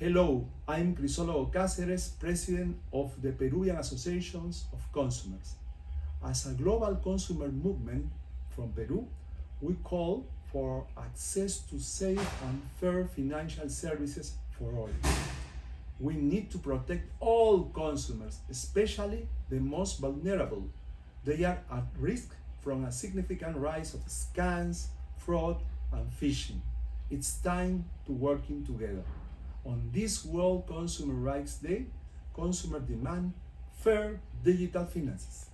Hello, I'm Crisólogo Cáceres, President of the Peruvian Associations of Consumers. As a global consumer movement from Peru, we call for access to safe and fair financial services for all. We need to protect all consumers, especially the most vulnerable. They are at risk from a significant rise of scams, fraud, and phishing. It's time to working together. On this World Consumer Rights Day, Consumer demand fair digital finances.